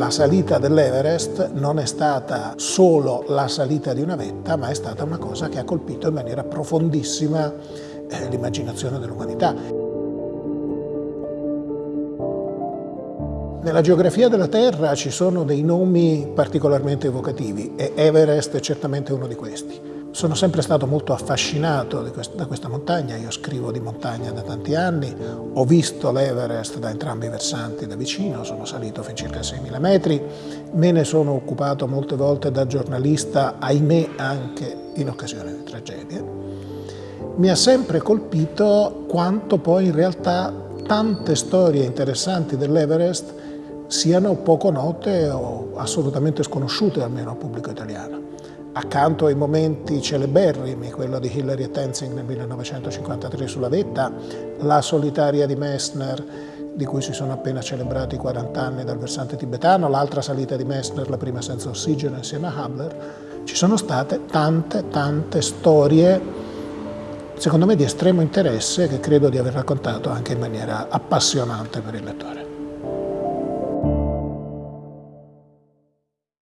la salita dell'Everest non è stata solo la salita di una vetta, ma è stata una cosa che ha colpito in maniera profondissima eh, l'immaginazione dell'umanità. Nella geografia della Terra ci sono dei nomi particolarmente evocativi e Everest è certamente uno di questi. Sono sempre stato molto affascinato da questa montagna, io scrivo di montagna da tanti anni, ho visto l'Everest da entrambi i versanti da vicino, sono salito fin circa 6.000 metri, me ne sono occupato molte volte da giornalista, ahimè anche in occasione di tragedie. Mi ha sempre colpito quanto poi in realtà tante storie interessanti dell'Everest siano poco note o assolutamente sconosciute almeno al pubblico italiano accanto ai momenti celeberrimi, quello di Hillary e Tenzing nel 1953 sulla vetta, la solitaria di Messner, di cui si sono appena celebrati 40 anni dal versante tibetano, l'altra salita di Messner, la prima senza ossigeno insieme a Hubler, ci sono state tante, tante storie, secondo me di estremo interesse, che credo di aver raccontato anche in maniera appassionante per il lettore.